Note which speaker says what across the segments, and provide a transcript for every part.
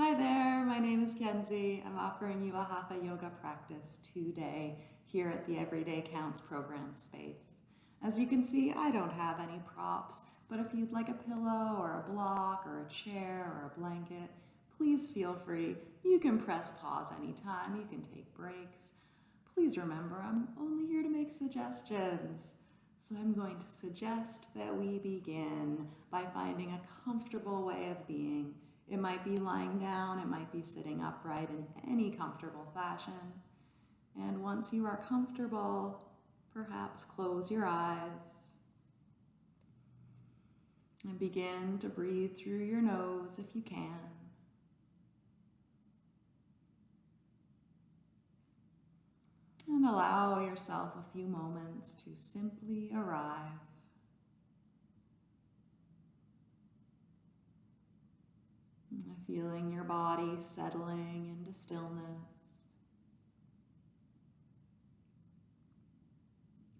Speaker 1: Hi there, my name is Kenzie. I'm offering you a Hatha yoga practice today here at the Everyday Counts program space. As you can see, I don't have any props, but if you'd like a pillow or a block or a chair or a blanket, please feel free. You can press pause anytime, you can take breaks. Please remember, I'm only here to make suggestions. So I'm going to suggest that we begin by finding a comfortable way of being. It might be lying down, it might be sitting upright in any comfortable fashion. And once you are comfortable, perhaps close your eyes and begin to breathe through your nose if you can. And allow yourself a few moments to simply arrive. Feeling your body settling into stillness.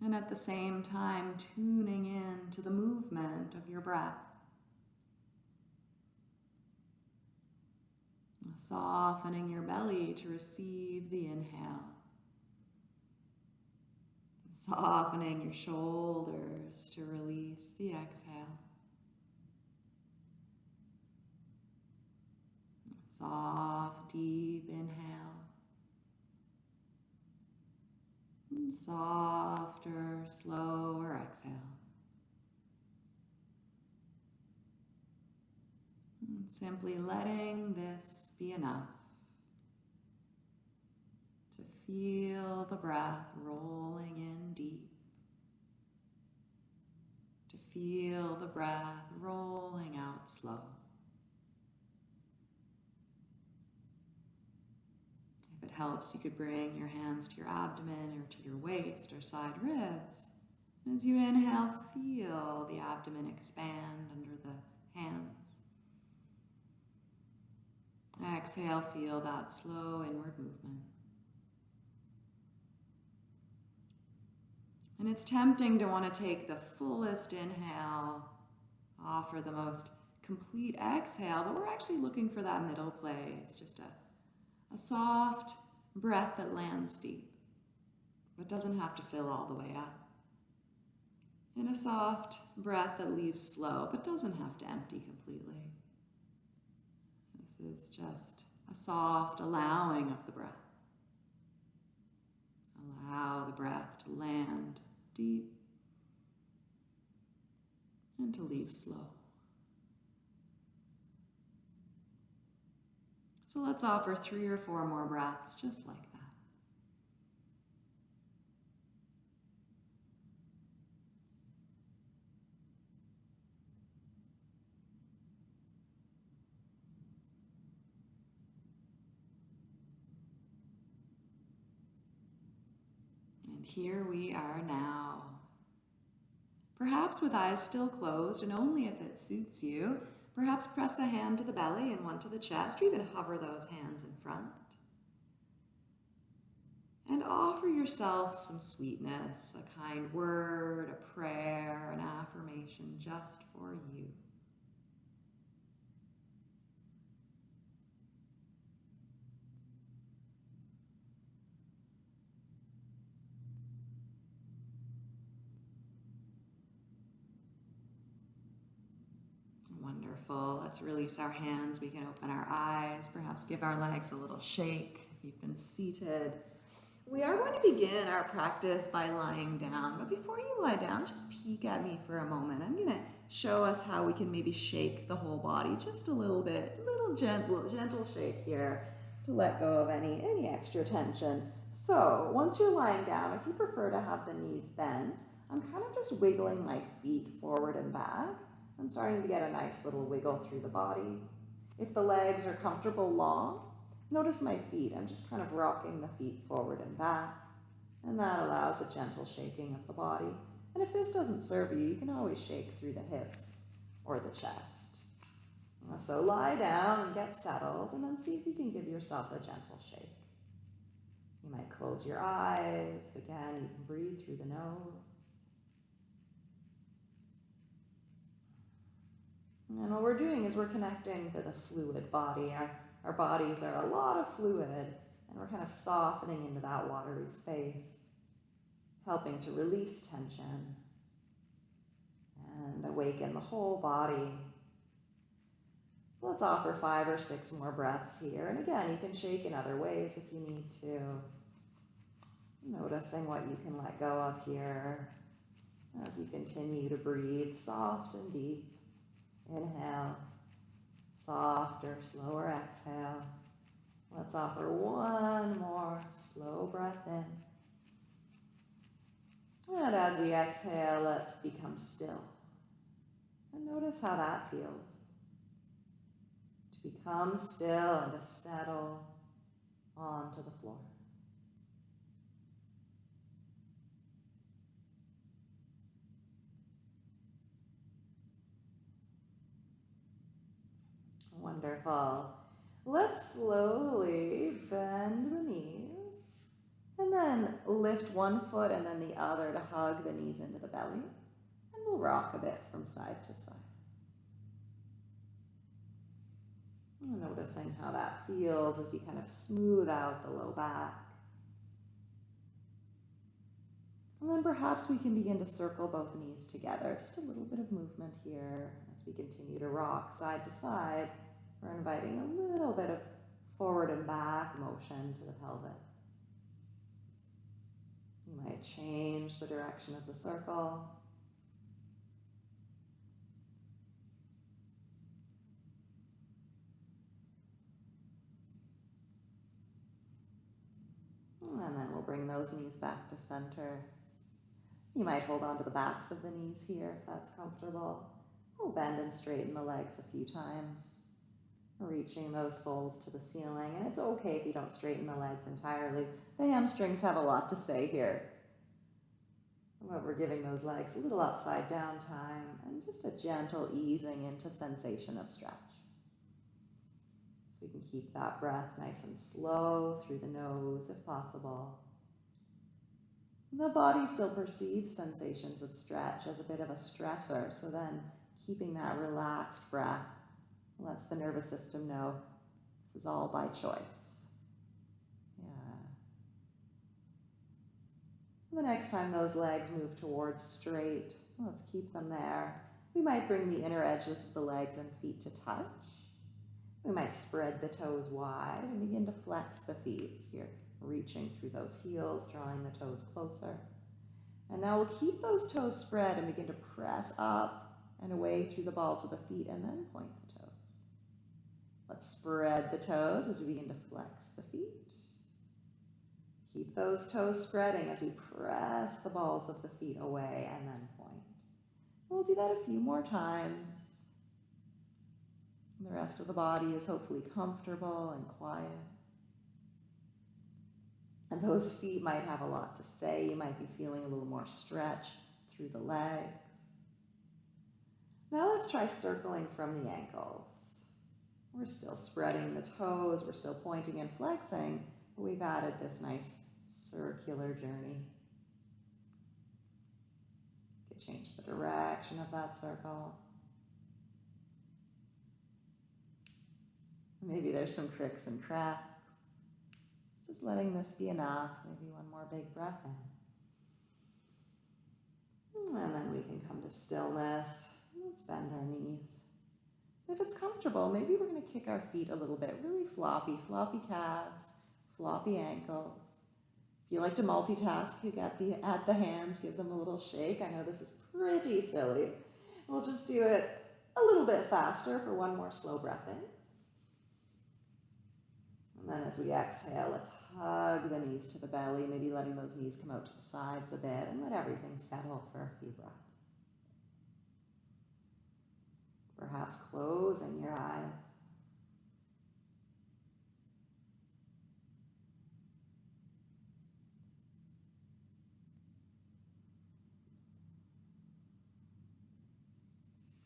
Speaker 1: And at the same time, tuning in to the movement of your breath. Softening your belly to receive the inhale. Softening your shoulders to release the exhale. Soft, deep inhale. And softer, slower exhale. And simply letting this be enough to feel the breath rolling in deep, to feel the breath rolling out slow. If it helps, you could bring your hands to your abdomen or to your waist or side ribs. As you inhale, feel the abdomen expand under the hands. Exhale, feel that slow inward movement. And it's tempting to want to take the fullest inhale, offer the most complete exhale, but we're actually looking for that middle place, just a, a soft breath that lands deep, but doesn't have to fill all the way up. And a soft breath that leaves slow, but doesn't have to empty completely. This is just a soft allowing of the breath. Allow the breath to land deep and to leave slow. So let's offer three or four more breaths just like that. And here we are now. Perhaps with eyes still closed and only if it suits you, Perhaps press a hand to the belly and one to the chest, or even hover those hands in front. And offer yourself some sweetness, a kind word, a prayer, an affirmation just for you. Let's release our hands. We can open our eyes, perhaps give our legs a little shake if you've been seated. We are going to begin our practice by lying down, but before you lie down, just peek at me for a moment. I'm going to show us how we can maybe shake the whole body just a little bit, little gentle, gentle shake here to let go of any, any extra tension. So once you're lying down, if you prefer to have the knees bend, I'm kind of just wiggling my feet forward and back. I'm starting to get a nice little wiggle through the body. If the legs are comfortable long, notice my feet. I'm just kind of rocking the feet forward and back, and that allows a gentle shaking of the body. And if this doesn't serve you, you can always shake through the hips or the chest. So lie down and get settled, and then see if you can give yourself a gentle shake. You might close your eyes. Again, you can breathe through the nose. And what we're doing is we're connecting to the fluid body. Our, our bodies are a lot of fluid and we're kind of softening into that watery space, helping to release tension and awaken the whole body. So let's offer five or six more breaths here. And again, you can shake in other ways if you need to. Noticing what you can let go of here as you continue to breathe soft and deep. Inhale, softer, slower exhale. Let's offer one more slow breath in. And as we exhale, let's become still. And notice how that feels. To become still and to settle onto the floor. Wonderful. Let's slowly bend the knees and then lift one foot and then the other to hug the knees into the belly. And we'll rock a bit from side to side. And Noticing how that feels as you kind of smooth out the low back. And then perhaps we can begin to circle both knees together. Just a little bit of movement here as we continue to rock side to side. We're inviting a little bit of forward and back motion to the pelvis. You might change the direction of the circle. And then we'll bring those knees back to center. You might hold on to the backs of the knees here if that's comfortable. We'll bend and straighten the legs a few times reaching those soles to the ceiling. And it's okay if you don't straighten the legs entirely. The hamstrings have a lot to say here. But we're giving those legs a little upside down time and just a gentle easing into sensation of stretch. So we can keep that breath nice and slow through the nose if possible. The body still perceives sensations of stretch as a bit of a stressor, so then keeping that relaxed breath lets the nervous system know this is all by choice. Yeah. The next time those legs move towards straight, let's keep them there. We might bring the inner edges of the legs and feet to touch. We might spread the toes wide and begin to flex the feet as you're reaching through those heels, drawing the toes closer. And now we'll keep those toes spread and begin to press up and away through the balls of the feet and then point the Let's spread the toes as we begin to flex the feet. Keep those toes spreading as we press the balls of the feet away and then point. We'll do that a few more times. The rest of the body is hopefully comfortable and quiet. And those feet might have a lot to say. You might be feeling a little more stretch through the legs. Now let's try circling from the ankles. We're still spreading the toes, we're still pointing and flexing, but we've added this nice circular journey. You change the direction of that circle. Maybe there's some cricks and cracks. Just letting this be enough. Maybe one more big breath in. And then we can come to stillness. Let's bend our knees. If it's comfortable, maybe we're going to kick our feet a little bit, really floppy, floppy calves, floppy ankles. If you like to multitask, you got the add the hands, give them a little shake. I know this is pretty silly. We'll just do it a little bit faster for one more slow breath in. And then as we exhale, let's hug the knees to the belly, maybe letting those knees come out to the sides a bit and let everything settle for a few breaths. Perhaps closing your eyes.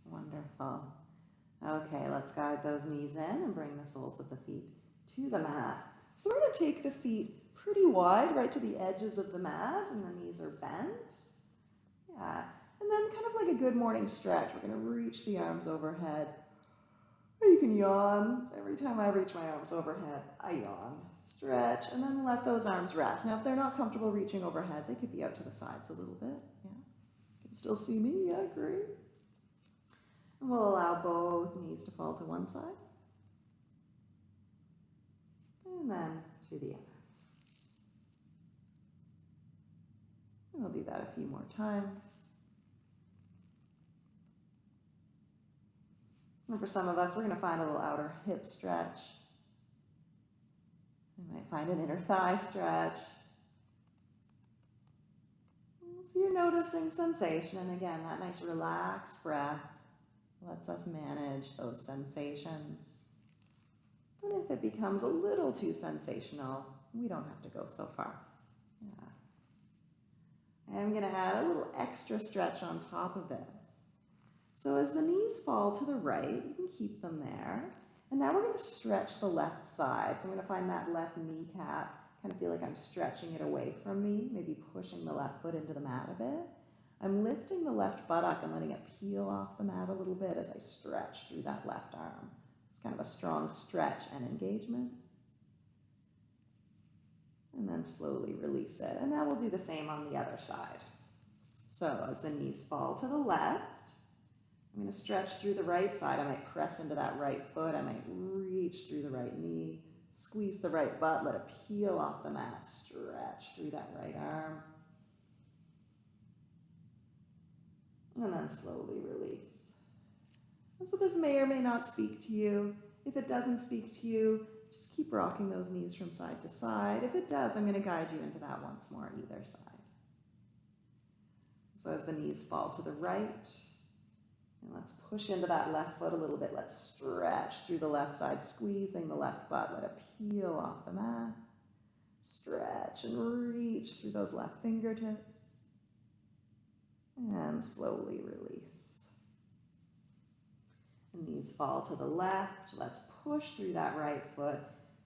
Speaker 1: Wonderful. Okay, let's guide those knees in and bring the soles of the feet to the mat. So we're going to take the feet pretty wide, right to the edges of the mat, and the knees are bent. Yeah, then kind of like a good morning stretch, we're going to reach the arms overhead. Or you can can yawn. Every time I reach my arms overhead, I yawn. Stretch, and then let those arms rest. Now, if they're not comfortable reaching overhead, they could be out to the sides a little bit. Yeah. You can still see me? Yeah, great. And we'll allow both knees to fall to one side. And then to the other. And we'll do that a few more times. And for some of us, we're going to find a little outer hip stretch. We might find an inner thigh stretch. So you're noticing sensation, and again, that nice relaxed breath lets us manage those sensations. And if it becomes a little too sensational, we don't have to go so far. Yeah. I'm going to add a little extra stretch on top of this. So as the knees fall to the right, you can keep them there. And now we're going to stretch the left side. So I'm going to find that left kneecap, kind of feel like I'm stretching it away from me, maybe pushing the left foot into the mat a bit. I'm lifting the left buttock and letting it peel off the mat a little bit as I stretch through that left arm. It's kind of a strong stretch and engagement. And then slowly release it. And now we'll do the same on the other side. So as the knees fall to the left, I'm going to stretch through the right side. I might press into that right foot. I might reach through the right knee, squeeze the right butt, let it peel off the mat, stretch through that right arm. And then slowly release. And so this may or may not speak to you. If it doesn't speak to you, just keep rocking those knees from side to side. If it does, I'm going to guide you into that once more on either side. So as the knees fall to the right, and let's push into that left foot a little bit. Let's stretch through the left side, squeezing the left butt. Let it peel off the mat. Stretch and reach through those left fingertips. And slowly release. Knees fall to the left. Let's push through that right foot.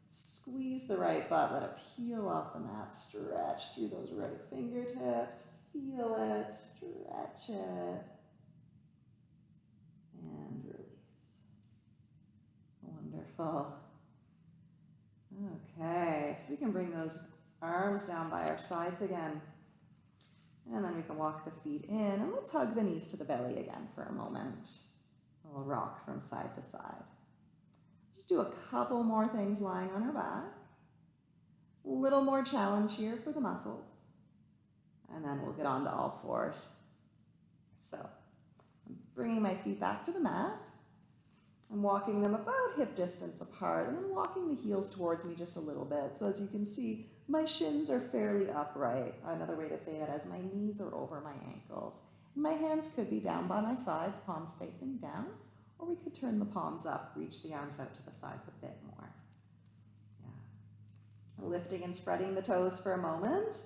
Speaker 1: Squeeze the right butt. Let it peel off the mat. Stretch through those right fingertips. Feel it. Stretch it and release. Wonderful. Okay, so we can bring those arms down by our sides again. And then we can walk the feet in and let's hug the knees to the belly again for a moment. A little rock from side to side. Just do a couple more things lying on our back. A little more challenge here for the muscles. And then we'll get on to all fours. So bringing my feet back to the mat. I'm walking them about hip distance apart and then walking the heels towards me just a little bit. So as you can see, my shins are fairly upright. Another way to say that is my knees are over my ankles. And my hands could be down by my sides, palms facing down, or we could turn the palms up, reach the arms out to the sides a bit more. Yeah. Lifting and spreading the toes for a moment.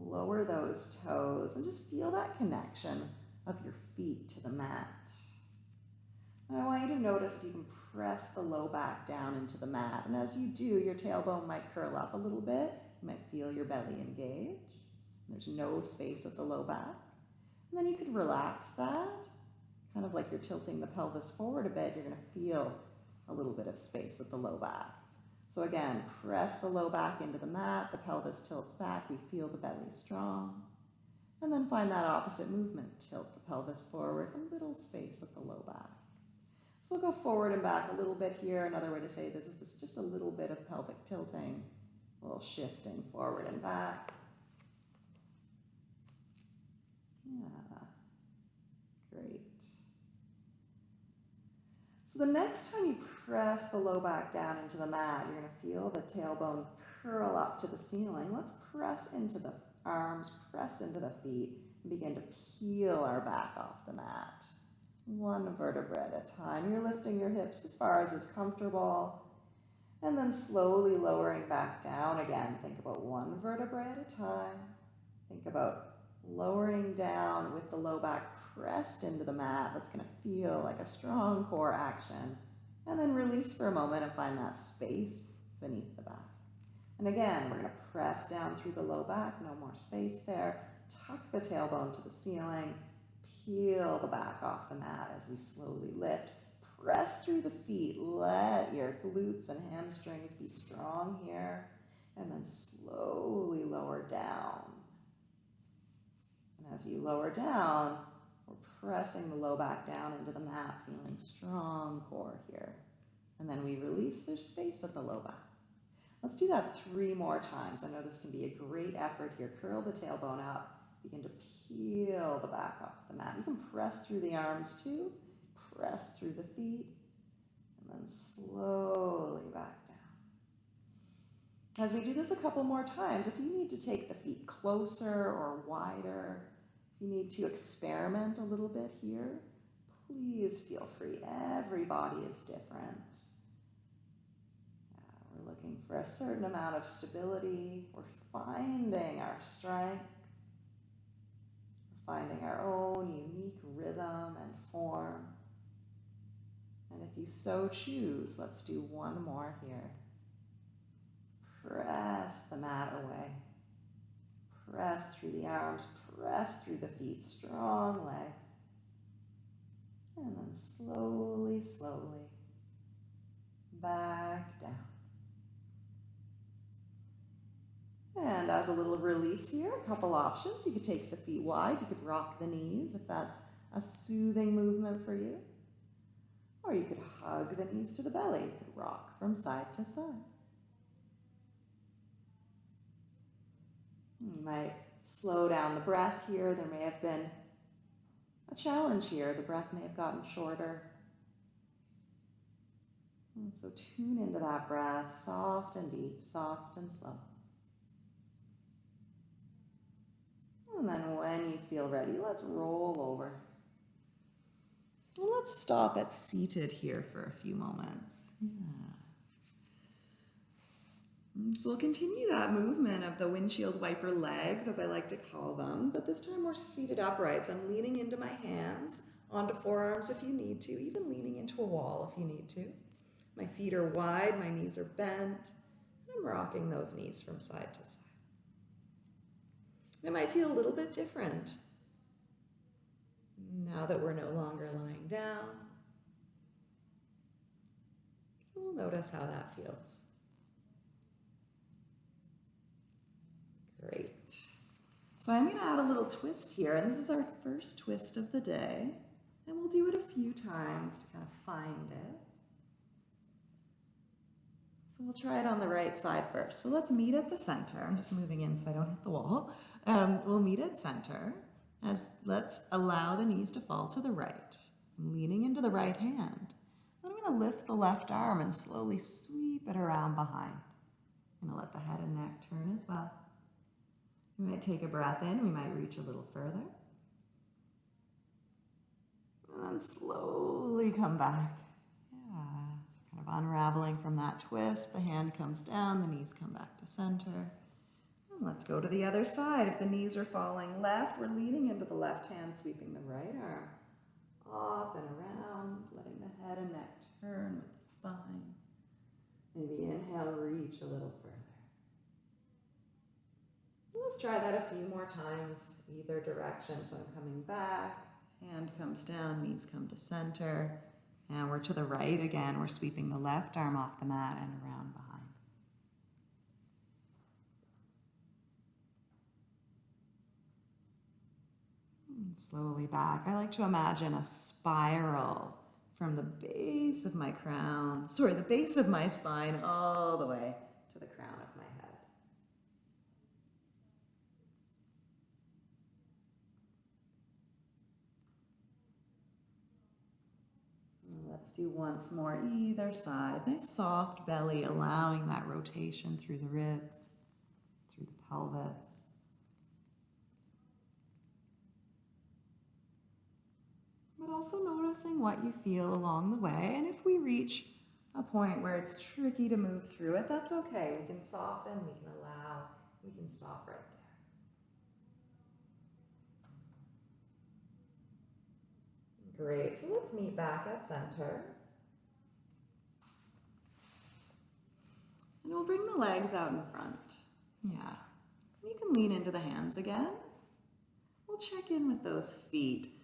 Speaker 1: Lower those toes and just feel that connection of your feet to the mat. I want you to notice if you can press the low back down into the mat. And as you do, your tailbone might curl up a little bit. You might feel your belly engage. There's no space at the low back. And then you could relax that, kind of like you're tilting the pelvis forward a bit. You're going to feel a little bit of space at the low back. So again, press the low back into the mat. The pelvis tilts back. We feel the belly strong. And then find that opposite movement. Tilt the pelvis forward, a little space at the low back. So we'll go forward and back a little bit here. Another way to say this is this just a little bit of pelvic tilting, a little shifting forward and back. Yeah, great. So the next time you press the low back down into the mat, you're to feel the tailbone curl up to the ceiling. Let's press into the arms press into the feet, and begin to peel our back off the mat. One vertebra at a time. You're lifting your hips as far as is comfortable, and then slowly lowering back down again. Think about one vertebra at a time. Think about lowering down with the low back pressed into the mat. That's going to feel like a strong core action. And then release for a moment and find that space beneath the back. And again, we're going to press down through the low back, no more space there. Tuck the tailbone to the ceiling, peel the back off the mat as we slowly lift. press through the feet. Let your glutes and hamstrings be strong here. And then slowly lower down. And as you lower down, we're pressing the low back down into the mat, feeling strong core here. And then we release, there's space at the low back. Let's do that three more times. I know this can be a great effort here. Curl the tailbone up. Begin to peel the back off the mat. You can press through the arms too. Press through the feet. And then slowly back down. As we do this a couple more times, if you need to take the feet closer or wider, if you need to experiment a little bit here, please feel free. Every body is different. Looking for a certain amount of stability. We're finding our strength. We're finding our own unique rhythm and form. And if you so choose, let's do one more here. Press the mat away. Press through the arms, press through the feet, strong legs. And then slowly, slowly back down. And as a little release here, a couple options. You could take the feet wide, you could rock the knees if that's a soothing movement for you. Or you could hug the knees to the belly, you could rock from side to side. You might slow down the breath here. There may have been a challenge here. The breath may have gotten shorter. And so tune into that breath, soft and deep, soft and slow. And then when you feel ready, let's roll over. Let's stop at seated here for a few moments. Yeah. Mm, so we'll continue that movement of the windshield wiper legs, as I like to call them, but this time we're seated upright. So I'm leaning into my hands, onto forearms if you need to, even leaning into a wall if you need to. My feet are wide, my knees are bent, and I'm rocking those knees from side to side. It might feel a little bit different now that we're no longer lying down. We'll notice how that feels. Great. So I'm going to add a little twist here, and this is our first twist of the day. And we'll do it a few times to kind of find it. So we'll try it on the right side first. So let's meet at the center. I'm just moving in so I don't hit the wall. Um, we'll meet at center as let's allow the knees to fall to the right. I'm leaning into the right hand. Then I'm going to lift the left arm and slowly sweep it around behind. I'm going to let the head and neck turn as well. We might take a breath in, we might reach a little further. And then slowly come back. Yeah, kind of unraveling from that twist. The hand comes down, the knees come back to center. Let's go to the other side. If the knees are falling left, we're leaning into the left hand, sweeping the right arm off and around, letting the head and neck turn with the spine. Maybe inhale, reach a little further. Let's try that a few more times, either direction. So I'm coming back, hand comes down, knees come to center. And we're to the right again. We're sweeping the left arm off the mat and around behind. Slowly back. I like to imagine a spiral from the base of my crown, sorry, the base of my spine all the way to the crown of my head. Let's do once more, either side. Nice soft belly, allowing that rotation through the ribs, through the pelvis. But also noticing what you feel along the way. And if we reach a point where it's tricky to move through it, that's okay. We can soften, we can allow, we can stop right there. Great, so let's meet back at center. And we'll bring the legs out in front. Yeah. You can lean into the hands again. We'll check in with those feet.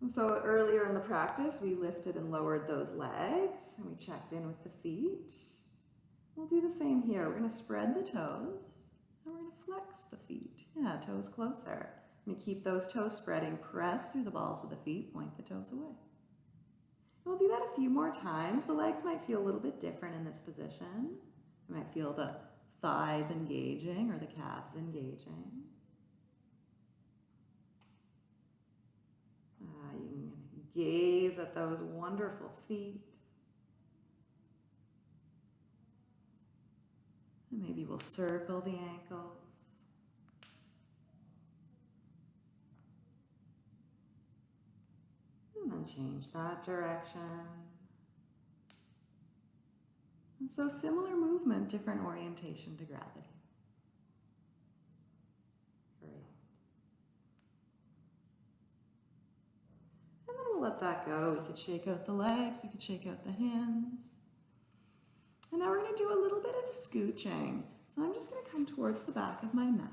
Speaker 1: And so earlier in the practice, we lifted and lowered those legs and we checked in with the feet. We'll do the same here. We're going to spread the toes and we're going to flex the feet. Yeah, toes closer. Going to keep those toes spreading. Press through the balls of the feet, point the toes away. We'll do that a few more times. The legs might feel a little bit different in this position. You might feel the thighs engaging or the calves engaging. Uh, you can gaze at those wonderful feet. And maybe we'll circle the ankles. And then change that direction. And so similar movement, different orientation to gravity. Great. And then let that go. We could shake out the legs, we could shake out the hands. And now we're going to do a little bit of scooching. So I'm just going to come towards the back of my mat.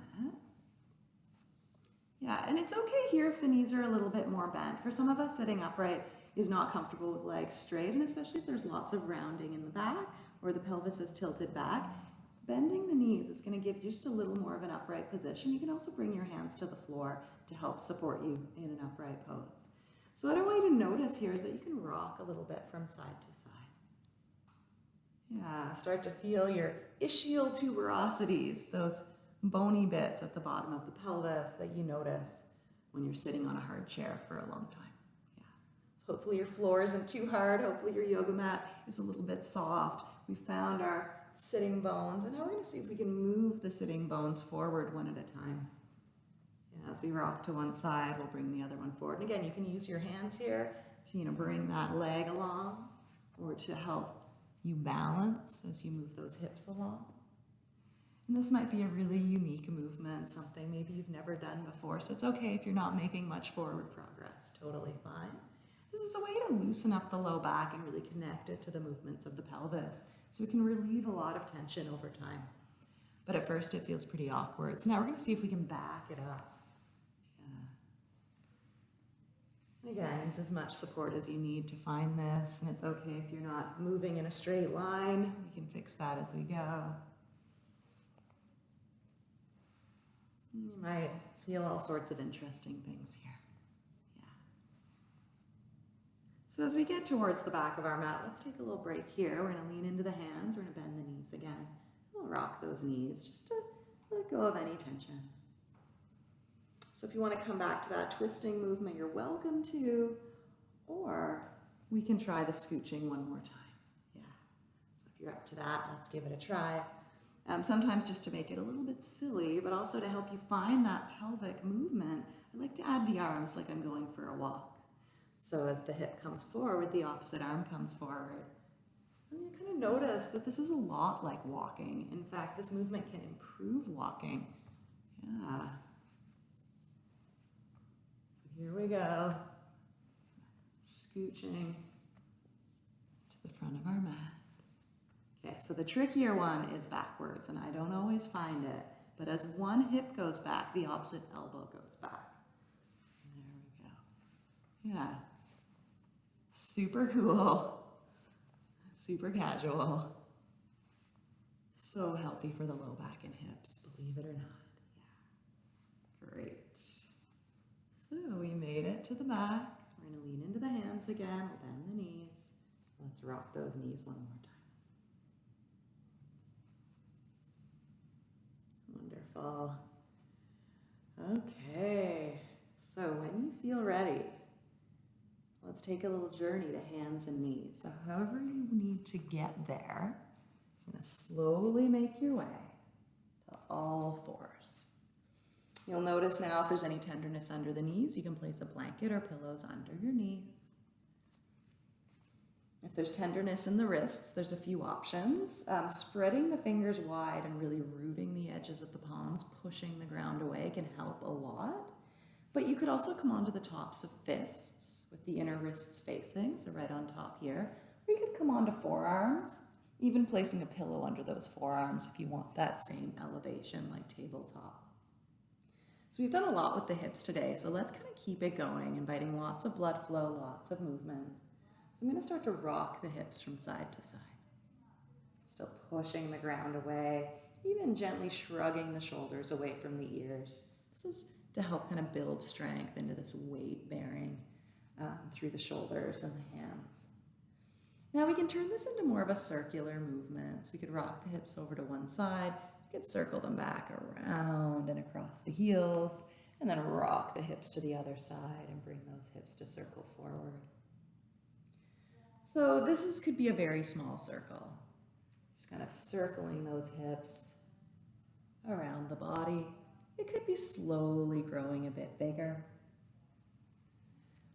Speaker 1: Yeah, and it's okay here if the knees are a little bit more bent. For some of us, sitting upright is not comfortable with legs straight, and especially if there's lots of rounding in the back or the pelvis is tilted back, bending the knees is going to give just a little more of an upright position. You can also bring your hands to the floor to help support you in an upright pose. So what I want you to notice here is that you can rock a little bit from side to side. Yeah, start to feel your ischial tuberosities, those bony bits at the bottom of the pelvis that you notice when you're sitting on a hard chair for a long time. Yeah. So hopefully your floor isn't too hard. Hopefully your yoga mat is a little bit soft. We found our sitting bones and now we're going to see if we can move the sitting bones forward one at a time. As we rock to one side, we'll bring the other one forward. And again, you can use your hands here to you know bring that leg along or to help you balance as you move those hips along. And this might be a really unique movement, something maybe you've never done before. So it's okay if you're not making much forward progress, totally fine. This is a way to loosen up the low back and really connect it to the movements of the pelvis. So we can relieve a lot of tension over time. But at first it feels pretty awkward. So now we're gonna see if we can back it up. Yeah. And again, use as much support as you need to find this. And it's okay if you're not moving in a straight line. We can fix that as we go. You might feel all sorts of interesting things here. Yeah. So as we get towards the back of our mat, let's take a little break here. We're going to lean into the hands. We're going to bend the knees again. We'll rock those knees just to let go of any tension. So if you want to come back to that twisting movement, you're welcome to, or we can try the scooching one more time. Yeah. So if you're up to that, let's give it a try. Um, sometimes just to make it a little bit silly, but also to help you find that pelvic movement, I like to add the arms like I'm going for a walk. So as the hip comes forward, the opposite arm comes forward. And you kind of notice that this is a lot like walking. In fact, this movement can improve walking. Yeah. Here we go. Scooching to the front of our mat. Okay, so the trickier one is backwards, and I don't always find it, but as one hip goes back, the opposite elbow goes back. There we go. Yeah. Super cool. Super casual. So healthy for the low back and hips, believe it or not. Yeah. Great. So we made it to the back. We're going to lean into the hands again. We'll bend the knees. Let's rock those knees one more time. Wonderful. Okay, so when you feel ready, let's take a little journey to hands and knees. So however you need to get there, you're going to slowly make your way to all fours. You'll notice now if there's any tenderness under the knees, you can place a blanket or pillows under your knees. If there's tenderness in the wrists, there's a few options. Um, spreading the fingers wide and really rooting the edges of the palms, pushing the ground away can help a lot. But you could also come onto the tops of fists with the inner wrists facing, so right on top here. Or you could come onto forearms, even placing a pillow under those forearms if you want that same elevation like tabletop. So we've done a lot with the hips today, so let's kind of keep it going, inviting lots of blood flow, lots of movement. So I'm going to start to rock the hips from side to side. Still pushing the ground away, even gently shrugging the shoulders away from the ears. This is to help kind of build strength into this weight bearing um, through the shoulders and the hands. Now we can turn this into more of a circular movement. So we could rock the hips over to one side, we could circle them back around and across the heels, and then rock the hips to the other side and bring those hips to circle forward. So this is, could be a very small circle. Just kind of circling those hips around the body. It could be slowly growing a bit bigger.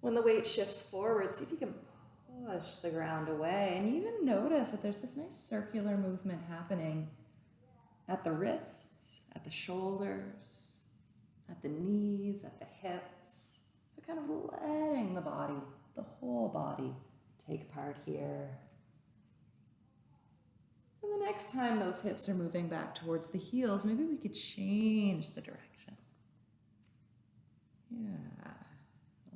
Speaker 1: When the weight shifts forward, see if you can push the ground away and even notice that there's this nice circular movement happening at the wrists, at the shoulders, at the knees, at the hips. So kind of letting the body, the whole body, take part here. And the next time those hips are moving back towards the heels, maybe we could change the direction. Yeah.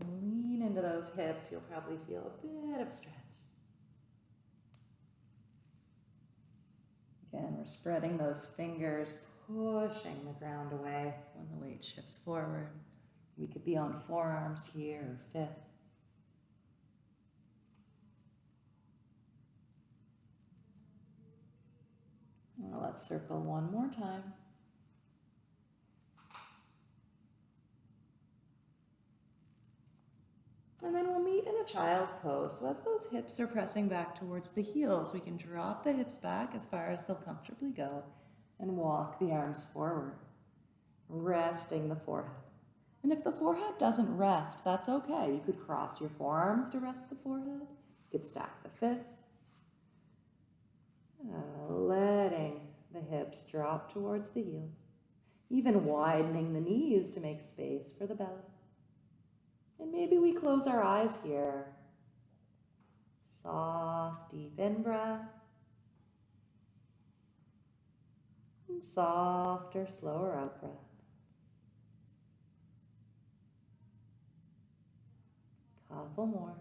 Speaker 1: Lean into those hips. You'll probably feel a bit of stretch. Again, we're spreading those fingers, pushing the ground away when the weight shifts forward. We could be on forearms here or. Well, let's circle one more time. And then we'll meet in a child pose. So as those hips are pressing back towards the heels, we can drop the hips back as far as they'll comfortably go and walk the arms forward, resting the forehead. And if the forehead doesn't rest, that's okay. You could cross your forearms to rest the forehead. You could stack the fists. Uh, letting the hips drop towards the heels, even widening the knees to make space for the belly. And maybe we close our eyes here. Soft, deep in breath. And softer, slower out breath. Couple more.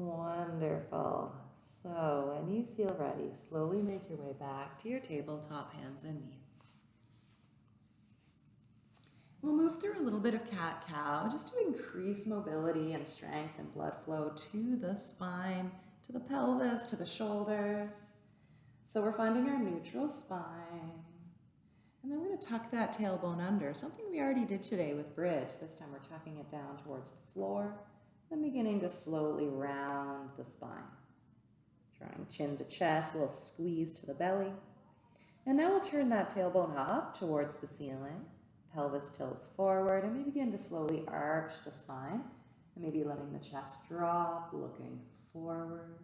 Speaker 1: Wonderful. So when you feel ready, slowly make your way back to your tabletop, hands and knees. We'll move through a little bit of cat-cow just to increase mobility and strength and blood flow to the spine, to the pelvis, to the shoulders. So we're finding our neutral spine. And then we're going to tuck that tailbone under, something we already did today with bridge. This time we're tucking it down towards the floor. Then beginning to slowly round the spine. Drawing chin to chest, a little squeeze to the belly. And now we'll turn that tailbone up towards the ceiling. Pelvis tilts forward and we begin to slowly arch the spine. And maybe letting the chest drop, looking forward.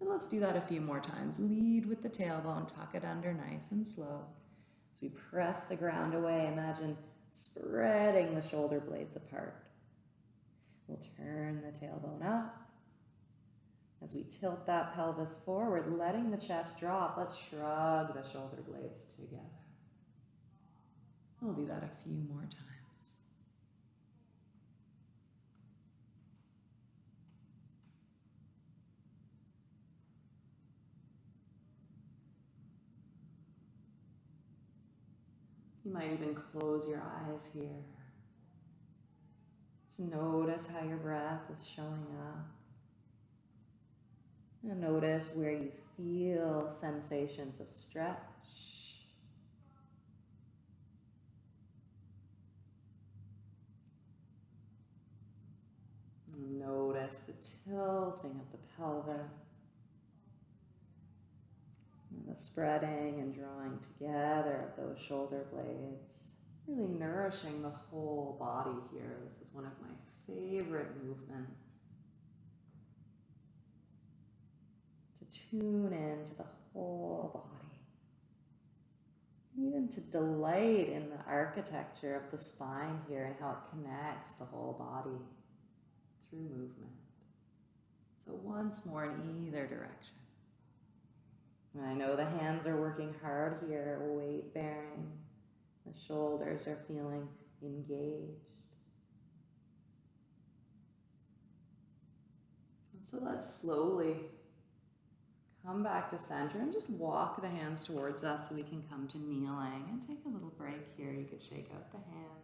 Speaker 1: And let's do that a few more times. Lead with the tailbone, tuck it under nice and slow. As we press the ground away, imagine spreading the shoulder blades apart. We'll turn the tailbone up. As we tilt that pelvis forward, letting the chest drop, let's shrug the shoulder blades together. We'll do that a few more times. You might even close your eyes here. Just notice how your breath is showing up. And notice where you feel sensations of stretch. Notice the tilting of the pelvis. The spreading and drawing together of those shoulder blades. Really nourishing the whole body here. This is one of my favorite movements. To tune into the whole body. Even to delight in the architecture of the spine here and how it connects the whole body through movement. So once more in either direction. And I know the hands are working hard here, weight bearing. The shoulders are feeling engaged. And so let's slowly come back to center and just walk the hands towards us so we can come to kneeling and take a little break here. You could shake out the hands.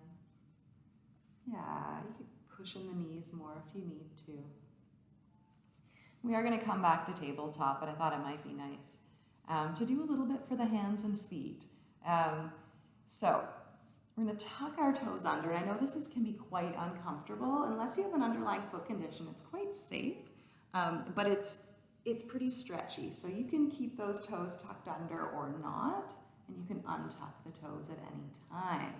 Speaker 1: Yeah, you could cushion the knees more if you need to. We are going to come back to tabletop, but I thought it might be nice um, to do a little bit for the hands and feet. Um, so we're going to tuck our toes under. I know this is, can be quite uncomfortable. Unless you have an underlying foot condition, it's quite safe, um, but it's, it's pretty stretchy. So you can keep those toes tucked under or not, and you can untuck the toes at any time.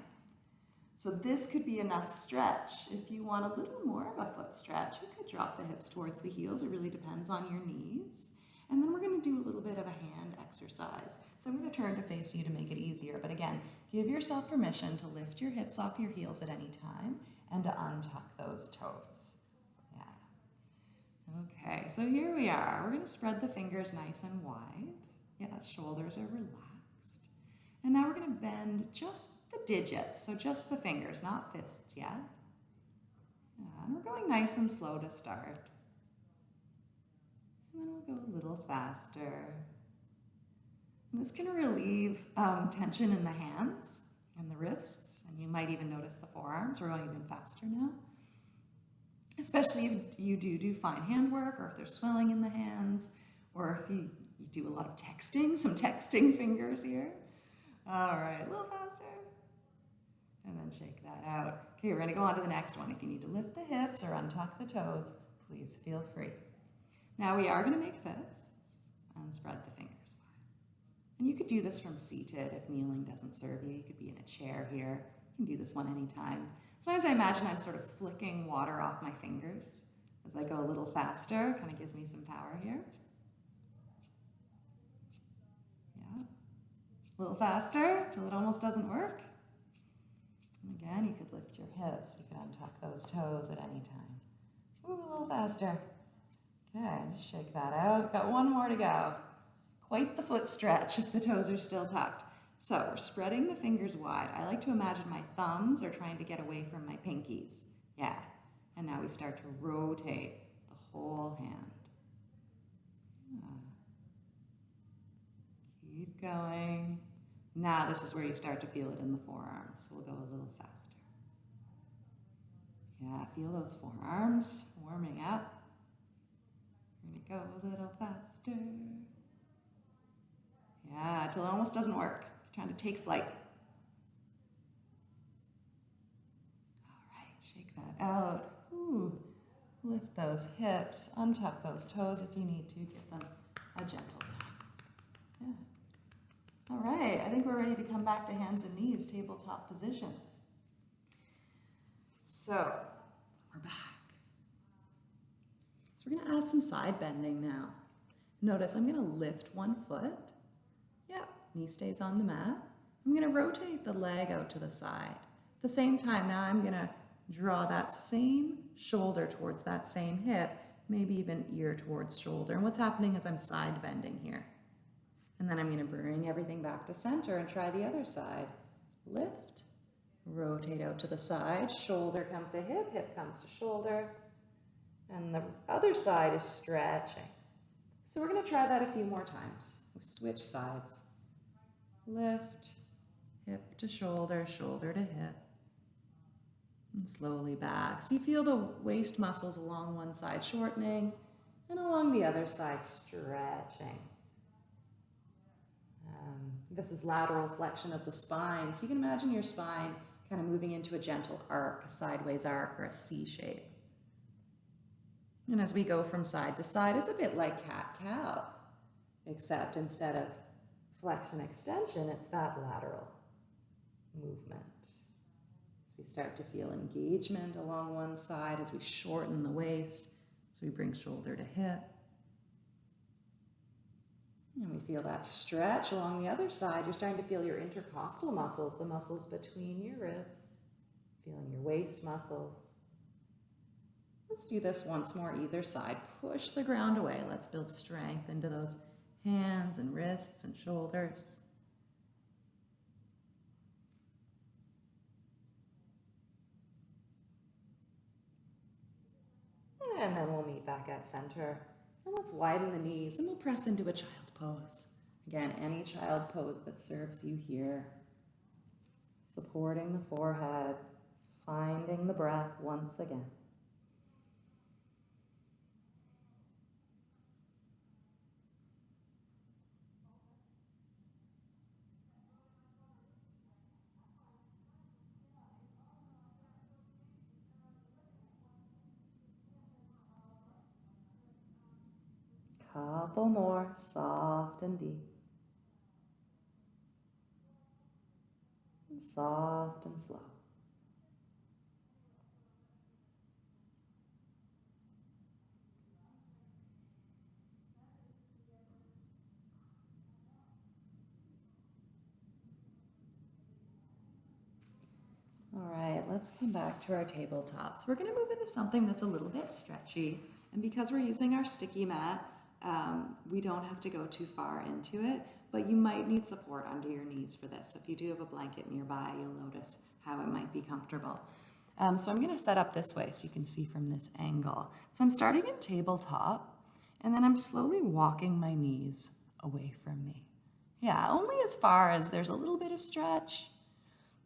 Speaker 1: So this could be enough stretch. If you want a little more of a foot stretch, you could drop the hips towards the heels. It really depends on your knees. And then we're gonna do a little bit of a hand exercise. I'm gonna turn to face you to make it easier. But again, give yourself permission to lift your hips off your heels at any time and to untuck those toes. Yeah. Okay, so here we are. We're gonna spread the fingers nice and wide. Yeah, shoulders are relaxed. And now we're gonna bend just the digits, so just the fingers, not fists yet. Yeah, and we're going nice and slow to start. And then we'll go a little faster. This can relieve um, tension in the hands and the wrists, and you might even notice the forearms. We're going even faster now. Especially if you do do fine handwork, or if there's swelling in the hands, or if you, you do a lot of texting, some texting fingers here. All right, a little faster and then shake that out. Okay, we're gonna go on to the next one. If you need to lift the hips or untuck the toes, please feel free. Now we are gonna make fists and spread the fingers. And you could do this from seated if kneeling doesn't serve you. You could be in a chair here. You can do this one anytime. Sometimes I imagine I'm sort of flicking water off my fingers as I go a little faster. Kind of gives me some power here. Yeah. A little faster till it almost doesn't work. And again, you could lift your hips. You could untuck those toes at any time. Ooh, a little faster. Okay, shake that out. Got one more to go. Quite the foot stretch if the toes are still tucked. So we're spreading the fingers wide. I like to imagine my thumbs are trying to get away from my pinkies. Yeah. And now we start to rotate the whole hand. Yeah. Keep going. Now this is where you start to feel it in the forearms. So we'll go a little faster. Yeah, feel those forearms warming up. We're gonna go a little faster. Yeah, till it almost doesn't work. You're trying to take flight. All right, shake that out. Ooh. Lift those hips, untuck those toes if you need to, give them a gentle tap. Yeah. all right, I think we're ready to come back to hands and knees, tabletop position. So, we're back. So we're gonna add some side bending now. Notice I'm gonna lift one foot. Knee stays on the mat. I'm gonna rotate the leg out to the side. At the same time, now I'm gonna draw that same shoulder towards that same hip, maybe even ear towards shoulder. And what's happening is I'm side bending here. And then I'm going to bring everything back to center and try the other side. Lift, rotate out to the side, shoulder comes to hip, hip comes to shoulder, and the other side is stretching. So we're going to try that a few more times. We switch sides. Lift, hip to shoulder, shoulder to hip, and slowly back. So you feel the waist muscles along one side shortening, and along the other side stretching. Um, this is lateral flexion of the spine. So you can imagine your spine kind of moving into a gentle arc, a sideways arc, or a C shape. And as we go from side to side, it's a bit like cat-cow, except instead of flexion extension, it's that lateral movement. As we start to feel engagement along one side, as we shorten the waist, as we bring shoulder to hip, And we feel that stretch along the other side. You're starting to feel your intercostal muscles, the muscles between your ribs, feeling your waist muscles. Let's do this once more, either side. Push the ground away. Let's build strength into those hands and wrists and shoulders. And then we'll meet back at center. And let's widen the knees and we'll press into a child pose. Again, any child pose that serves you here. Supporting the forehead, finding the breath once again. Couple more, soft and deep. And soft and slow. All right, let's come back to our tabletop. So we're gonna move into something that's a little bit stretchy. And because we're using our sticky mat, um, we don't have to go too far into it, but you might need support under your knees for this. So if you do have a blanket nearby, you'll notice how it might be comfortable. Um, so I'm gonna set up this way so you can see from this angle. So I'm starting in tabletop, and then I'm slowly walking my knees away from me. Yeah, only as far as there's a little bit of stretch.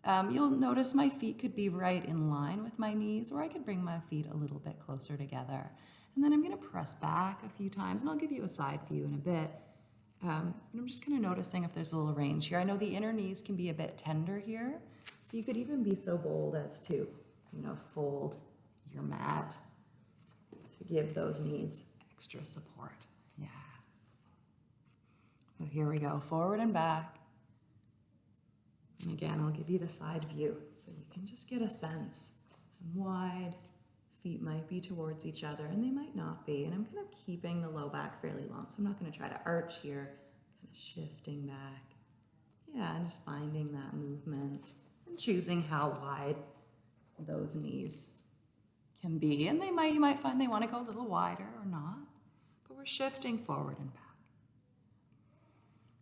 Speaker 1: Um, you'll notice my feet could be right in line with my knees, or I could bring my feet a little bit closer together. And then I'm gonna press back a few times and I'll give you a side view in a bit. Um, and I'm just kind of noticing if there's a little range here. I know the inner knees can be a bit tender here. So you could even be so bold as to, you know, fold your mat to give those knees extra support. Yeah. So here we go, forward and back. And again, I'll give you the side view so you can just get a sense. I'm wide, feet might be towards each other and they might not be. And I'm kind of keeping the low back fairly long. So I'm not going to try to arch here, kind of shifting back. Yeah, and just finding that movement and choosing how wide those knees can be. And they might, you might find they want to go a little wider or not, but we're shifting forward and back.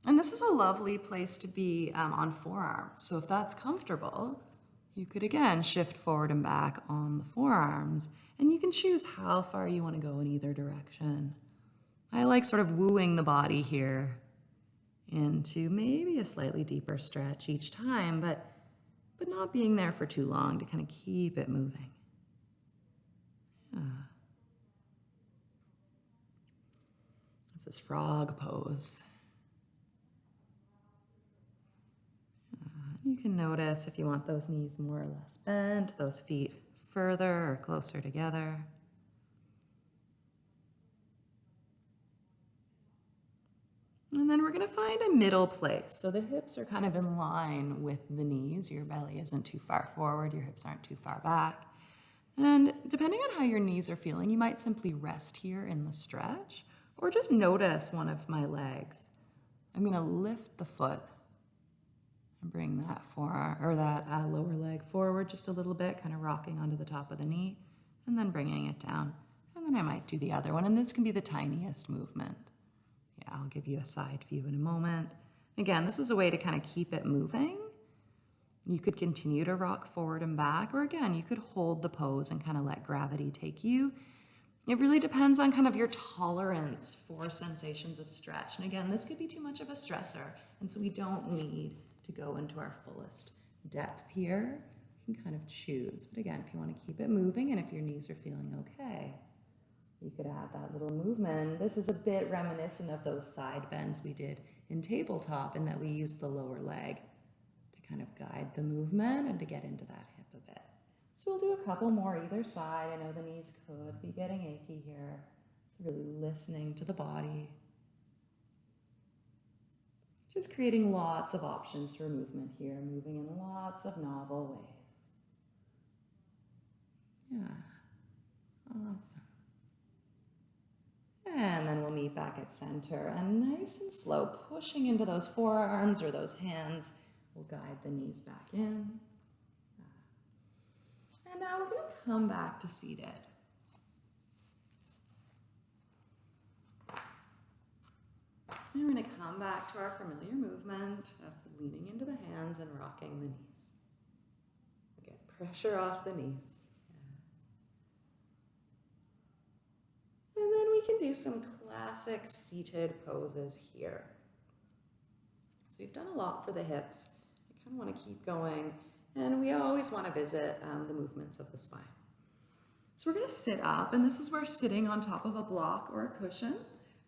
Speaker 1: And this is a lovely place to be um, on forearm. So if that's comfortable, you could again shift forward and back on the forearms, and you can choose how far you want to go in either direction. I like sort of wooing the body here into maybe a slightly deeper stretch each time, but, but not being there for too long to kind of keep it moving. Yeah. This is frog pose. You can notice if you want those knees more or less bent, those feet further or closer together. And then we're going to find a middle place. So the hips are kind of in line with the knees. Your belly isn't too far forward, your hips aren't too far back. And depending on how your knees are feeling, you might simply rest here in the stretch or just notice one of my legs. I'm going to lift the foot and bring that forearm or that uh, lower leg forward just a little bit, kind of rocking onto the top of the knee, and then bringing it down. And then I might do the other one, and this can be the tiniest movement. Yeah, I'll give you a side view in a moment. Again, this is a way to kind of keep it moving. You could continue to rock forward and back, or again, you could hold the pose and kind of let gravity take you. It really depends on kind of your tolerance for sensations of stretch. And again, this could be too much of a stressor, and so we don't need to go into our fullest depth here. You can kind of choose. But again, if you want to keep it moving and if your knees are feeling okay, you could add that little movement. This is a bit reminiscent of those side bends we did in tabletop in that we used the lower leg to kind of guide the movement and to get into that hip a bit. So we'll do a couple more either side. I know the knees could be getting achy here. It's really listening to the body. Just creating lots of options for movement here, moving in lots of novel ways. Yeah, awesome. And then we'll meet back at center and nice and slow, pushing into those forearms or those hands will guide the knees back in. And now we're to come back to seated. And we're going to come back to our familiar movement of leaning into the hands and rocking the knees. Get pressure off the knees. And then we can do some classic seated poses here. So we've done a lot for the hips. I kind of want to keep going. And we always want to visit um, the movements of the spine. So we're going to sit up, and this is where sitting on top of a block or a cushion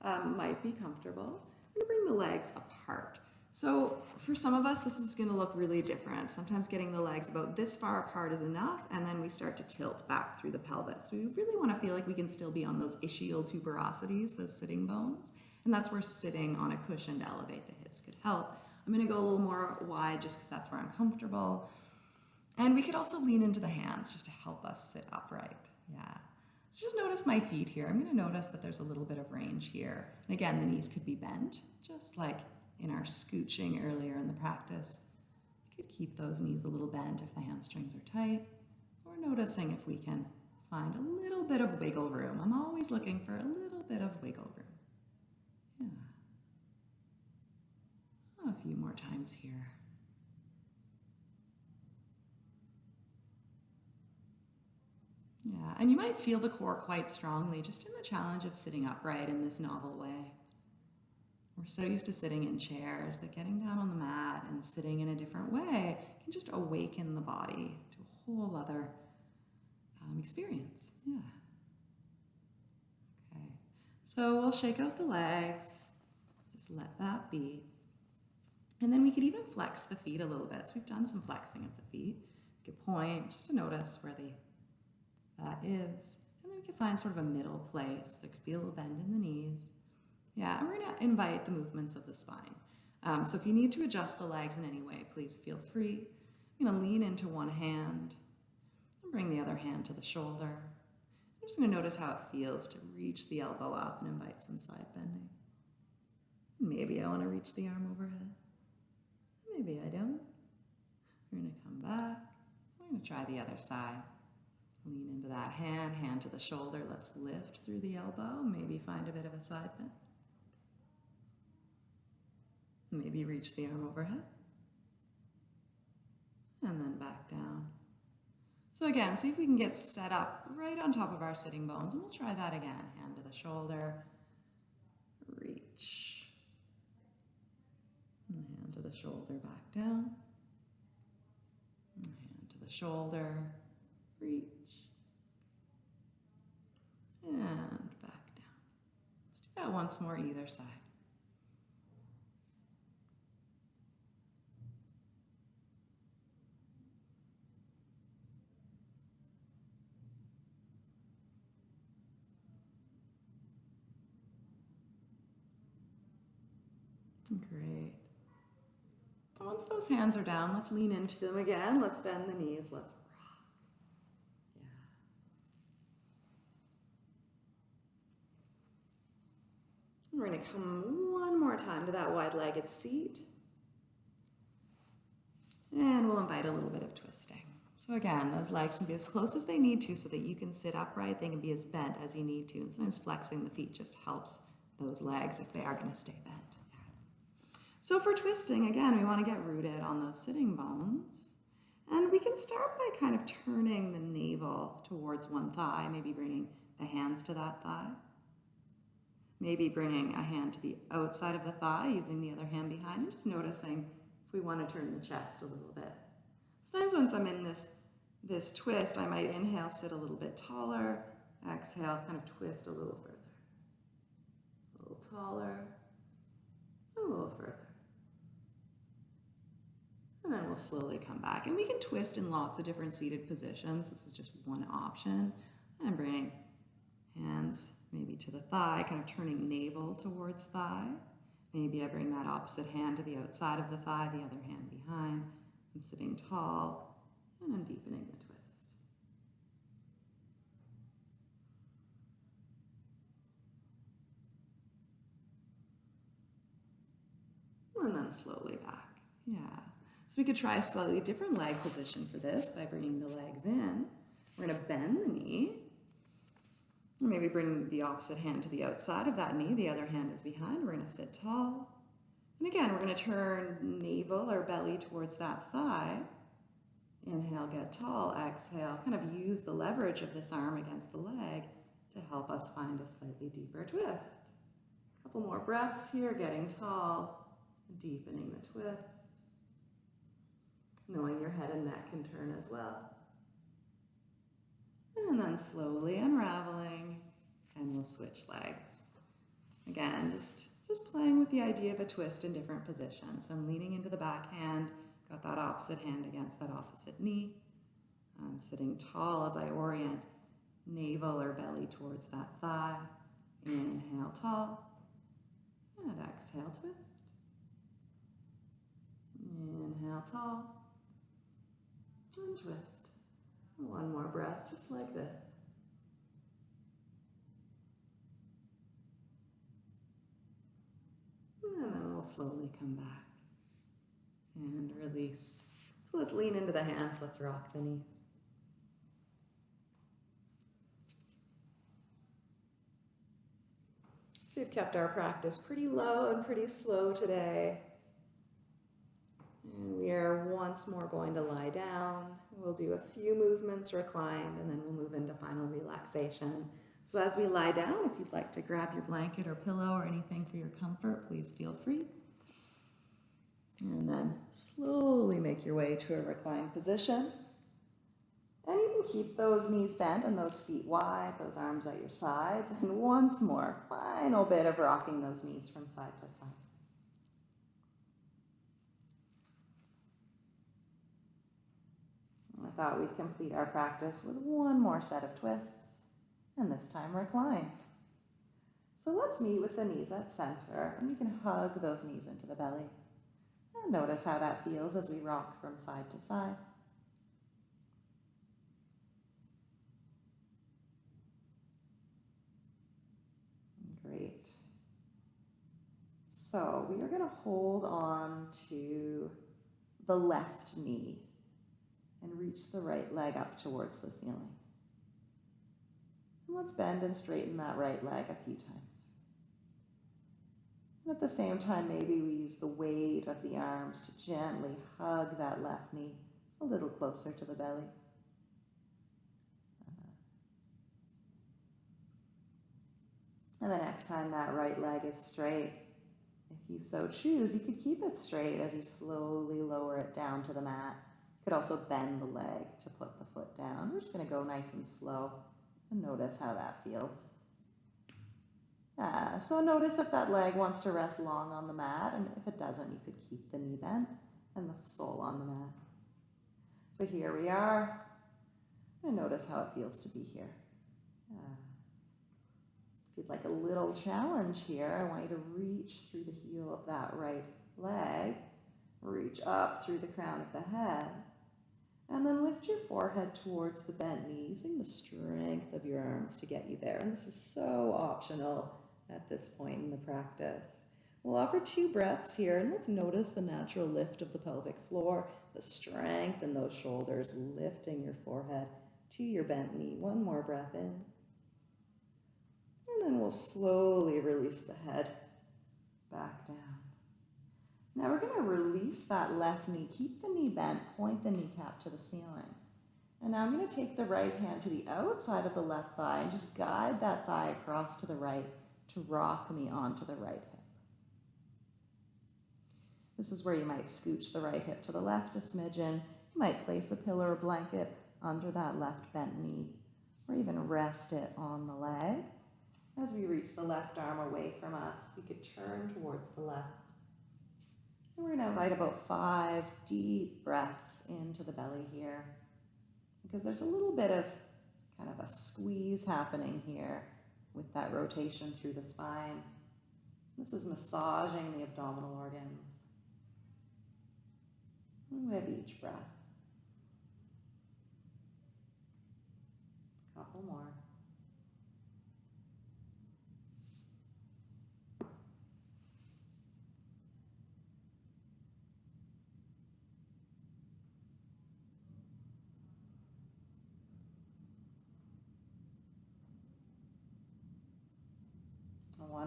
Speaker 1: um, might be comfortable. We're to bring the legs apart. So for some of us, this is going to look really different. Sometimes getting the legs about this far apart is enough, and then we start to tilt back through the pelvis. We really want to feel like we can still be on those ischial tuberosities, those sitting bones, and that's where sitting on a cushion to elevate the hips could help. I'm going to go a little more wide just because that's where I'm comfortable. And we could also lean into the hands just to help us sit upright. Yeah. So just notice my feet here. I'm going to notice that there's a little bit of range here. And again, the knees could be bent, just like in our scooching earlier in the practice. You could keep those knees a little bent if the hamstrings are tight, or noticing if we can find a little bit of wiggle room. I'm always looking for a little bit of wiggle room. Yeah. A few more times here. Yeah, and you might feel the core quite strongly just in the challenge of sitting upright in this novel way. We're so used to sitting in chairs that getting down on the mat and sitting in a different way can just awaken the body to a whole other um, experience. Yeah. Okay. So we'll shake out the legs. Just let that be. And then we could even flex the feet a little bit. So we've done some flexing of the feet. We could point just to notice where the that is. And then we can find sort of a middle place. There could be a little bend in the knees. Yeah, and we're to invite the movements of the spine. Um, so if you need to adjust the legs in any way, please feel free. I'm to lean into one hand and bring the other hand to the shoulder. I'm just to notice how it feels to reach the elbow up and invite some side bending. Maybe I want to reach the arm overhead. Maybe I don't. We're to come back. We're to try the other side. Lean into that hand, hand to the shoulder. Let's lift through the elbow. Maybe find a bit of a side bend. Maybe reach the arm overhead. And then back down. So again, see if we can get set up right on top of our sitting bones. And we'll try that again. Hand to the shoulder. Reach. And hand to the shoulder, back down. And hand to the shoulder. Reach. And back down. Let's do that once more either side. Great. Once those hands are down, let's lean into them again. Let's bend the knees. Let's We're going to come one more time to that wide-legged seat. And we'll invite a little bit of twisting. So again, those legs can be as close as they need to so that you can sit upright. They can be as bent as you need to. And sometimes flexing the feet just helps those legs if they are going to stay bent. So for twisting, again, we want to get rooted on those sitting bones. And we can start by kind of turning the navel towards one thigh, maybe bringing the hands to that thigh. Maybe bringing a hand to the outside of the thigh, using the other hand behind, and just noticing if we want to turn the chest a little bit. Sometimes once I'm in this, this twist, I might inhale, sit a little bit taller, exhale, kind of twist a little further. A little taller, a little further. And then we'll slowly come back. And we can twist in lots of different seated positions. This is just one option. And bring hands maybe to the thigh, kind of turning navel towards thigh. Maybe I bring that opposite hand to the outside of the thigh, the other hand behind. I'm sitting tall and I'm deepening the twist. And then slowly back, yeah. So we could try a slightly different leg position for this by bringing the legs in. We're gonna bend the knee Maybe bring the opposite hand to the outside of that knee. The other hand is behind. We're going to sit tall. And again, we're going to turn navel or belly towards that thigh. Inhale, get tall. Exhale, kind of use the leverage of this arm against the leg to help us find a slightly deeper twist. A couple more breaths here, getting tall, deepening the twist. Knowing your head and neck can turn as well. And then slowly unraveling, and we'll switch legs. Again, just, just playing with the idea of a twist in different positions. So I'm leaning into the back hand, got that opposite hand against that opposite knee. I'm sitting tall as I orient navel or belly towards that thigh. Inhale, tall. And exhale, twist. Inhale, tall. And twist. One more breath, just like this. And then we'll slowly come back and release. So let's lean into the hands, let's rock the knees. So we've kept our practice pretty low and pretty slow today. And we are once more going to lie down. We'll do a few movements reclined and then we'll move into final relaxation. So as we lie down, if you'd like to grab your blanket or pillow or anything for your comfort, please feel free. And then slowly make your way to a reclined position. And you can keep those knees bent and those feet wide, those arms at your sides. And once more, final bit of rocking those knees from side to side. Thought we'd complete our practice with one more set of twists, and this time recline. So let's meet with the knees at center, and you can hug those knees into the belly. And notice how that feels as we rock from side to side. Great. So we are going to hold on to the left knee and reach the right leg up towards the ceiling. And let's bend and straighten that right leg a few times. And at the same time, maybe we use the weight of the arms to gently hug that left knee a little closer to the belly. Uh-huh. And the next time that right leg is straight, if you so choose, you could keep it straight as you slowly lower it down to the mat. Could also bend the leg to put the foot down. We're just going to go nice and slow and notice how that feels. Yeah, so notice if that leg wants to rest long on the mat, and if it doesn't, you could keep the knee bent and the sole on the mat. So here we are, and notice how it feels to be here. If you'd like a little challenge here, I want you to reach through the heel of that right leg, reach up through the crown of the head, and then lift your forehead towards the bent knee, using the strength of your arms to get you there. And this is so optional at this point in the practice. We'll offer two breaths here, and let's notice the natural lift of the pelvic floor, the strength in those shoulders, lifting your forehead to your bent knee. One more breath in. And then we'll slowly release the head back down. Now we're going to release that left knee. Keep the knee bent, point the kneecap to the ceiling. And now I'm going to take the right hand to the outside of the left thigh and just guide that thigh across to the right to rock me onto the right hip. This is where you might scooch the right hip to the left a smidgen. You might place a pillow or blanket under that left bent knee, or even rest it on the leg. As we reach the left arm away from us, we could turn towards the left. And we're going to invite about five deep breaths into the belly here, because there's a little bit of kind of a squeeze happening here with that rotation through the spine. This is massaging the abdominal organs. And with each breath. Couple more.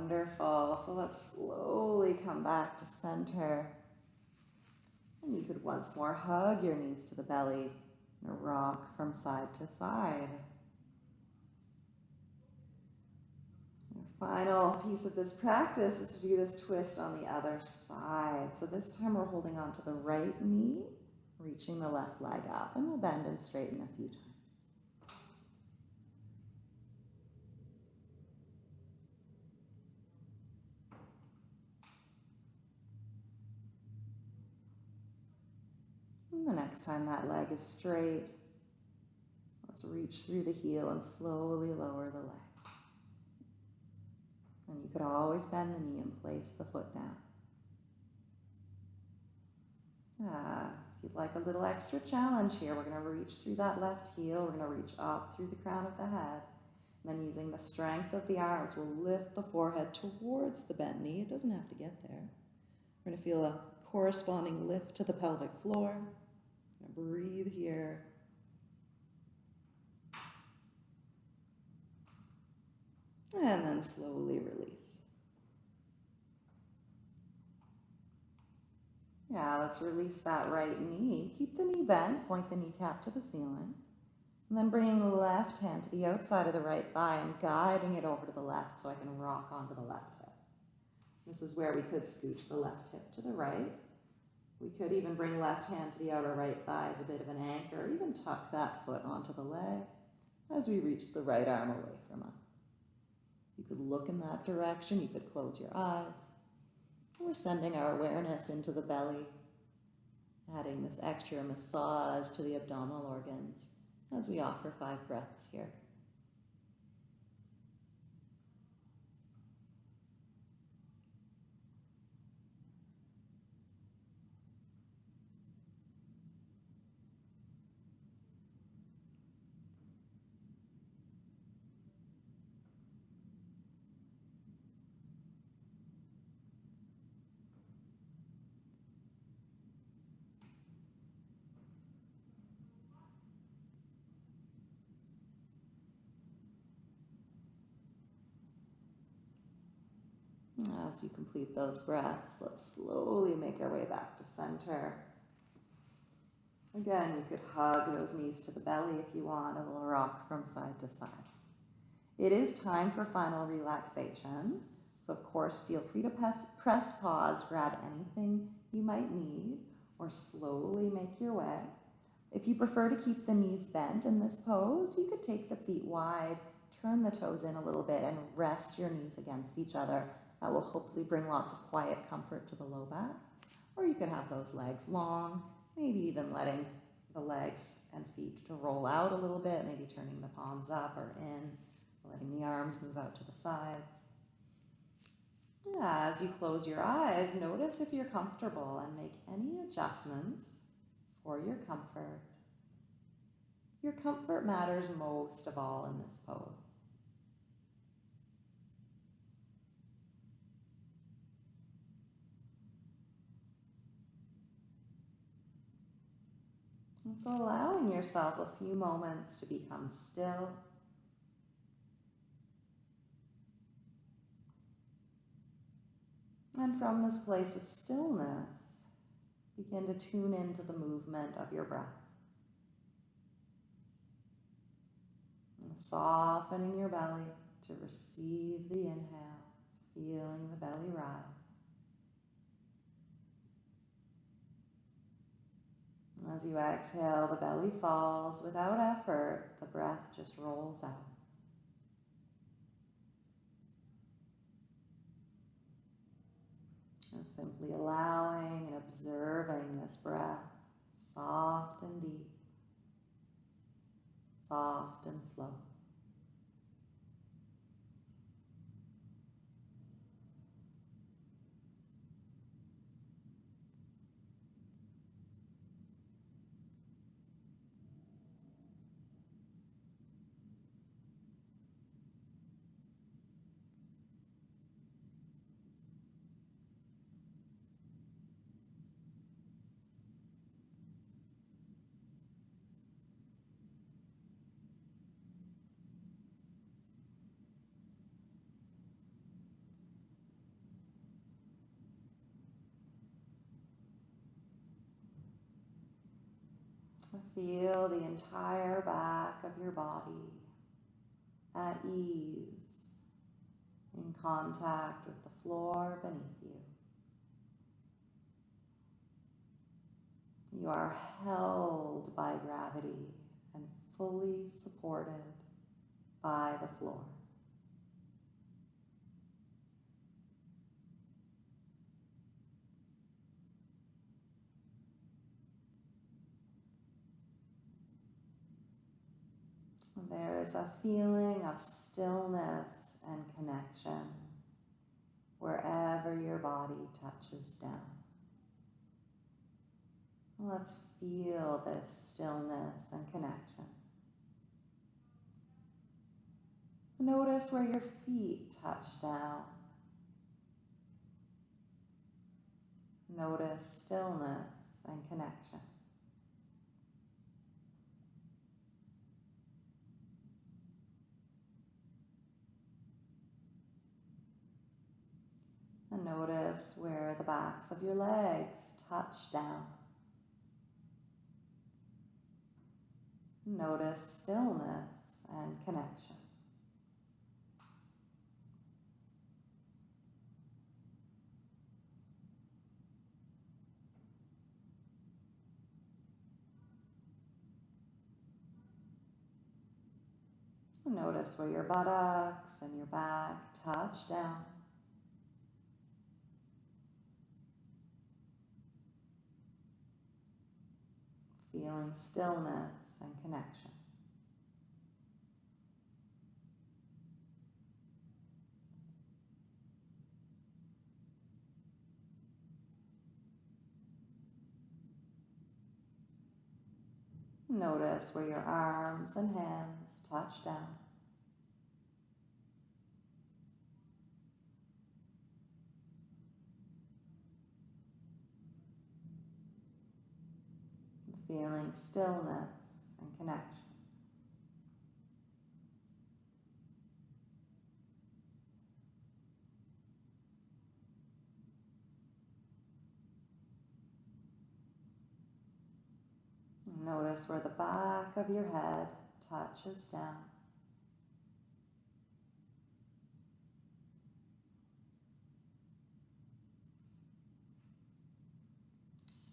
Speaker 1: Wonderful. So let's slowly come back to center. And you could once more hug your knees to the belly and rock from side to side. The final piece of this practice is to do this twist on the other side. So this time we're holding on to the right knee, reaching the left leg up, and we'll bend and straighten a few times. And the next time that leg is straight, let's reach through the heel and slowly lower the leg. And you could always bend the knee and place the foot down. Ah, if you'd like a little extra challenge here, we're going to reach through that left heel. We're going to reach up through the crown of the head. And then using the strength of the arms, we'll lift the forehead towards the bent knee. It doesn't have to get there. We're going to feel a corresponding lift to the pelvic floor. Breathe here. And then slowly release. Yeah, let's release that right knee. Keep the knee bent, point the kneecap to the ceiling. And then bringing the left hand to the outside of the right thigh and guiding it over to the left so I can rock onto the left hip. This is where we could scooch the left hip to the right. We could even bring left hand to the outer right thigh as a bit of an anchor, or even tuck that foot onto the leg as we reach the right arm away from us. You could look in that direction, you could close your eyes. We're sending our awareness into the belly, adding this extra massage to the abdominal organs as we offer five breaths here. As you complete those breaths, let's slowly make our way back to center. Again, you could hug those knees to the belly if you want, a little rock from side to side. It is time for final relaxation. So, of course, feel free to press, press pause, grab anything you might need, or slowly make your way. If you prefer to keep the knees bent in this pose, you could take the feet wide, turn the toes in a little bit, and rest your knees against each other that will hopefully bring lots of quiet comfort to the low back. Or you could have those legs long, maybe even letting the legs and feet to roll out a little bit, maybe turning the palms up or in, letting the arms move out to the sides. As you close your eyes, notice if you're comfortable and make any adjustments for your comfort. Your comfort matters most of all in this pose. And so allowing yourself a few moments to become still. And from this place of stillness, begin to tune into the movement of your breath. Softening your belly to receive the inhale, feeling the belly rise. As you exhale, the belly falls without effort, the breath just rolls out. And simply allowing and observing this breath, soft and deep, soft and slow. Feel the entire back of your body at ease in contact with the floor beneath you. You are held by gravity and fully supported by the floor. There is a feeling of stillness and connection wherever your body touches down. Let's feel this stillness and connection. Notice where your feet touch down. Notice stillness and connection. And notice where the backs of your legs touch down. Notice stillness and connection. Notice where your buttocks and your back touch down. Feeling stillness and connection. Notice where your arms and hands touch down. Feeling stillness and connection. Notice where the back of your head touches down.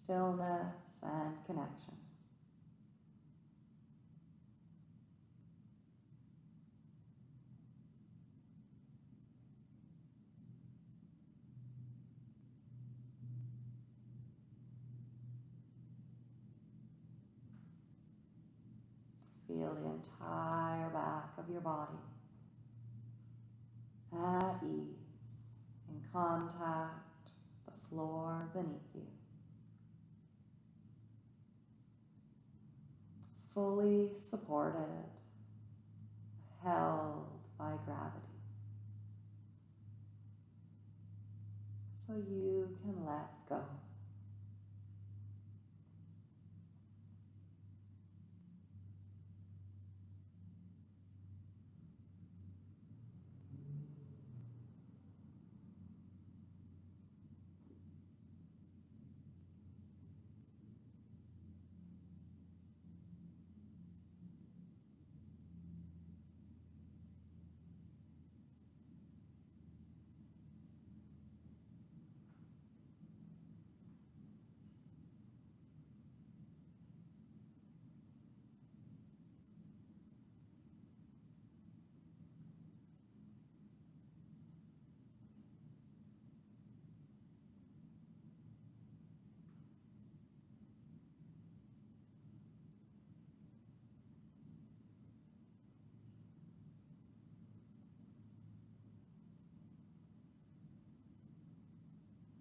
Speaker 1: Stillness and connection. Feel the entire back of your body at ease, in contact the floor beneath you. Fully supported, held by gravity. So you can let go.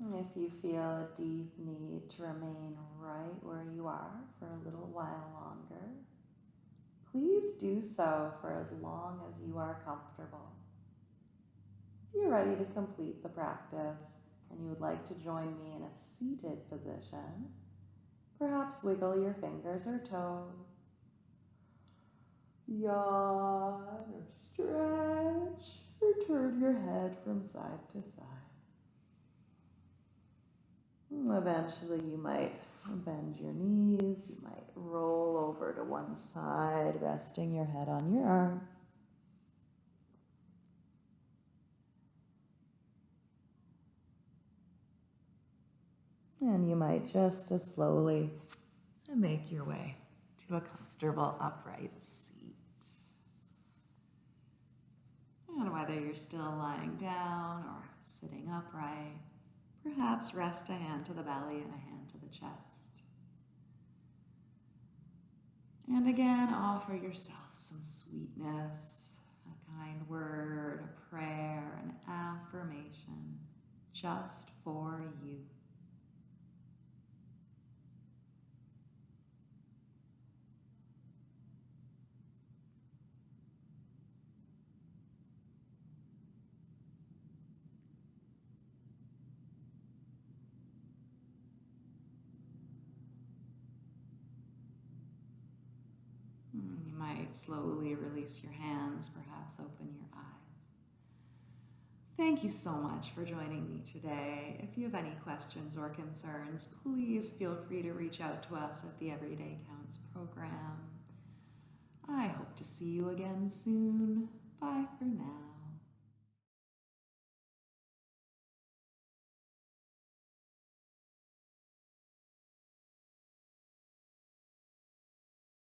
Speaker 1: If you feel a deep need to remain right where you are for a little while longer, please do so for as long as you are comfortable. If you're ready to complete the practice and you would like to join me in a seated position, perhaps wiggle your fingers or toes, yawn or stretch, or turn your head from side to side. Hmm, eventually, you might Bend your knees. You might roll over to one side, resting your head on your arm. And you might just as slowly make your way to a comfortable upright seat. And whether you're still lying down or sitting upright, perhaps rest a hand to the belly and a hand to the chest. And again, offer yourself some sweetness, a kind word, a prayer, an affirmation, just for you. Mm, You might slowly release your hands, perhaps open your eyes. Thank you so much for joining me today. If you have any questions or concerns, please feel free to reach out to us at the Everyday Counts program. I hope to see you again soon. Bye for now.